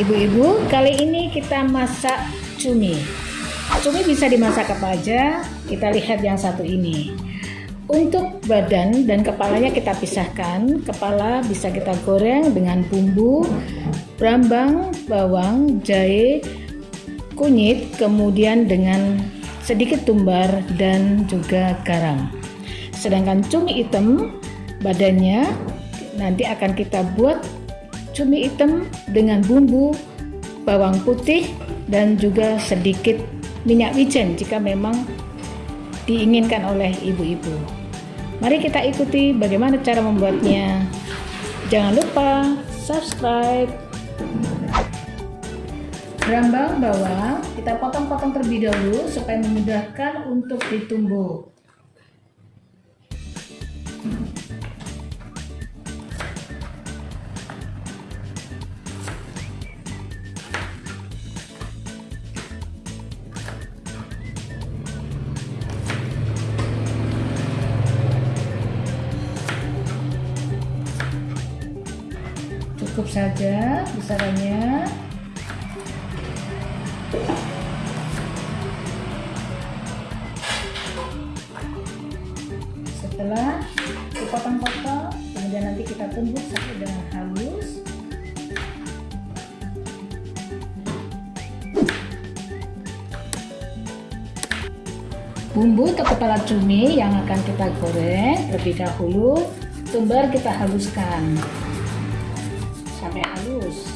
Ibu-ibu, kali ini kita masak cumi. Cumi bisa dimasak apa aja? Kita lihat yang satu ini. Untuk badan dan kepalanya kita pisahkan. Kepala bisa kita goreng dengan bumbu, brambang, bawang, jahe, kunyit, kemudian dengan sedikit tumbar dan juga garam. Sedangkan cumi hitam badannya nanti akan kita buat cumi hitam dengan bumbu bawang putih dan juga sedikit minyak wijen jika memang diinginkan oleh ibu-ibu. Mari kita ikuti bagaimana cara membuatnya. Jangan lupa subscribe. Rambang bawang kita potong-potong terlebih dahulu supaya memudahkan untuk ditumbuk. Cukup saja besarannya. Setelah dipotong-potong kemudian nanti kita tumbuk sampai dengan halus. Bumbu untuk kepala cumi yang akan kita goreng terlebih dahulu tumbar kita haluskan halus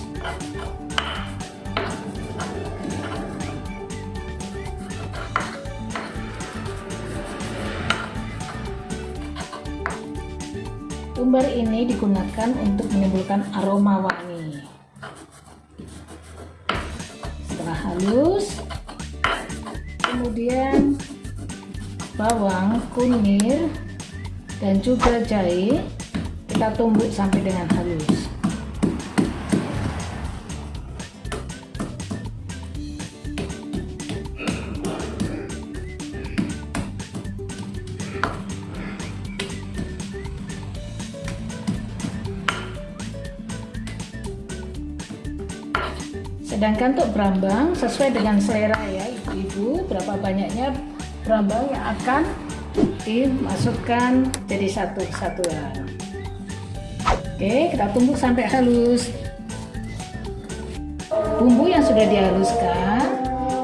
tumbar ini digunakan untuk menimbulkan aroma wangi. Setelah halus kemudian bawang, kunir, dan juga jahe kita tumbuk sampai dengan halus sedangkan untuk berambang sesuai dengan selera ya ibu-ibu berapa banyaknya berambang yang akan dimasukkan jadi satu kesatuan. Oke kita tumbuk sampai halus. Bumbu yang sudah dihaluskan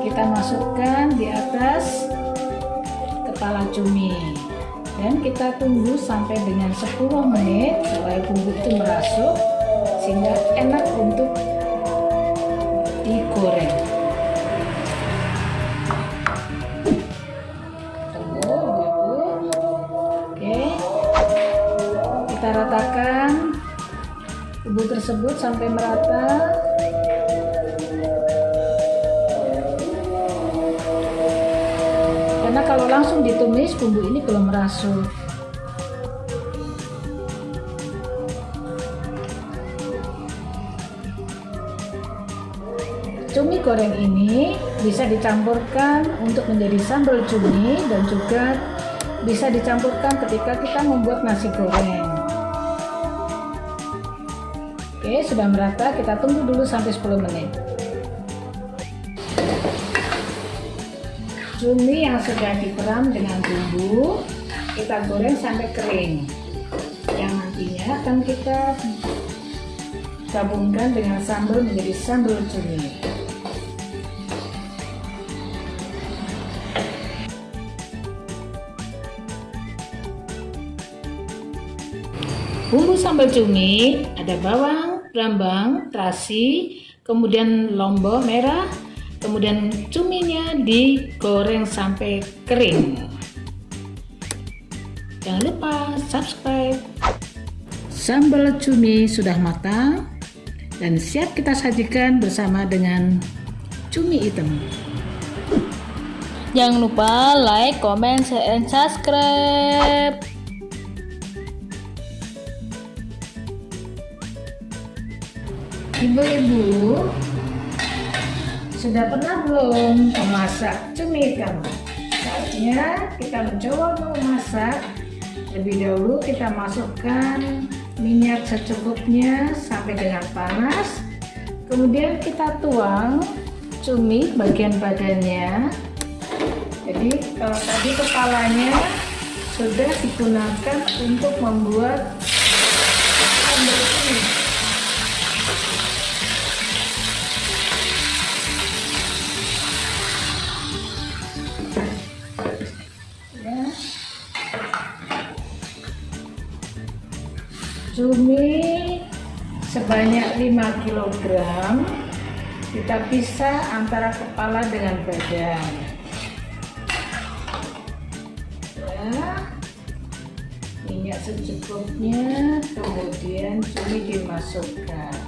kita masukkan di atas kepala cumi. Dan kita tunggu sampai dengan 10 menit supaya bumbu itu merasuk sehingga enak untuk digoreng. Kita ratakan bumbu tersebut sampai merata. Karena kalau langsung ditumis bumbu ini belum merasuk cumi goreng ini bisa dicampurkan untuk menjadi sambal cumi dan juga bisa dicampurkan ketika kita membuat nasi goreng. Oke sudah merata kita tunggu dulu sampai 10 menit. Cumi yang sudah diperam dengan bumbu kita goreng sampai kering. Yang nantinya akan kita gabungkan dengan sambal menjadi sambal cumi Bumbu sambal cumi ada bawang, brambang, terasi, kemudian lombok merah, kemudian cuminya digoreng sampai kering. Jangan lupa subscribe. Sambal cumi sudah matang dan siap kita sajikan bersama dengan cumi hitam. Jangan lupa like, comment, share, and subscribe. Ibu-ibu sudah pernah belum memasak cumi hitam? Saatnya kita mencoba memasak. Lebih dahulu kita masukkan minyak secukupnya sampai dengan panas. kemudian kita tuang cumi bagian badannya jadi kalau tadi kepalanya sudah digunakan untuk membuat cumi sebanyak 5 kg kita pisah antara kepala dengan badan. Ya minyak secukupnya kemudian cumi dimasukkan.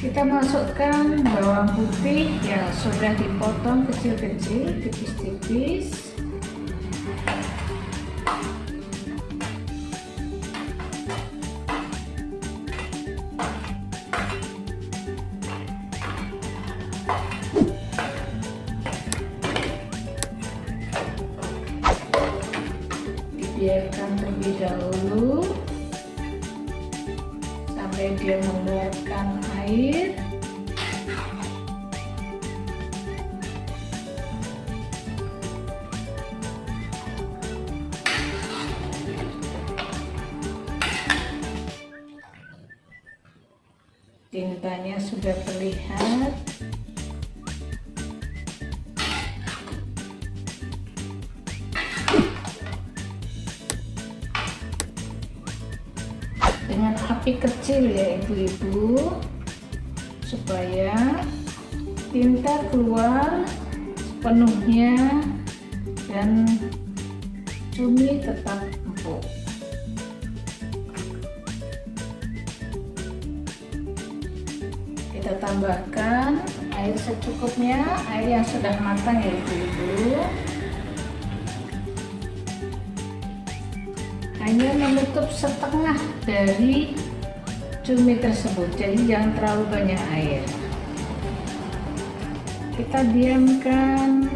Kita masukkan bawang putih yang sudah dipotong kecil-kecil tipis-tipis dibiarkan terlebih dahulu. Sampai dia mengeluarkan air. Tintanya sudah terlihat api kecil ya ibu-ibu. Supaya tinta keluar sepenuhnya dan cumi tetap empuk. Kita tambahkan air secukupnya air yang sudah matang ya ibu-ibu. Hanya menutup setengah dari cumi tersebut jadi jangan terlalu banyak air. Kita diamkan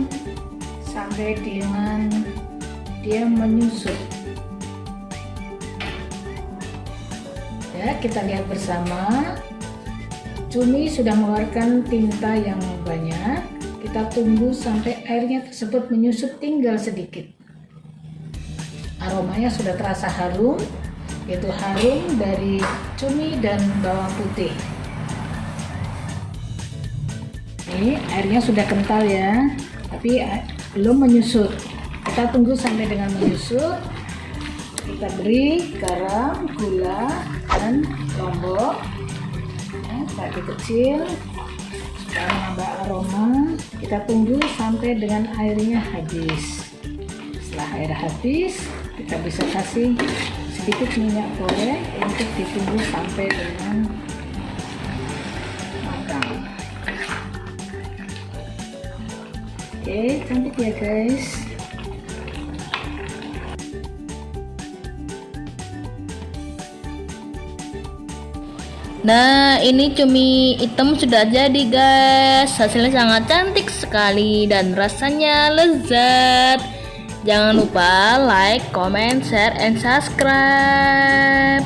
sampai dengan dia menyusut. Ya kita lihat bersama. Cumi sudah mengeluarkan tinta yang banyak. Kita tunggu sampai airnya tersebut menyusut tinggal sedikit. Aromanya sudah terasa harum yaitu harum dari cumi dan bawang putih. Ini airnya sudah kental ya tapi belum menyusut. Kita tunggu sampai dengan menyusut. Kita beri garam, gula, dan lombok. Ya, kecil. Supaya menambah aroma. Kita tunggu sampai dengan airnya habis. Setelah air habis kita bisa kasih sedikit minyak goreng untuk ditunggu sampai dengan matang oke cantik ya guys Nah, ini cumi hitam sudah jadi, guys. Hasilnya sangat cantik sekali dan rasanya lezat. Jangan lupa like, comment, share, and subscribe.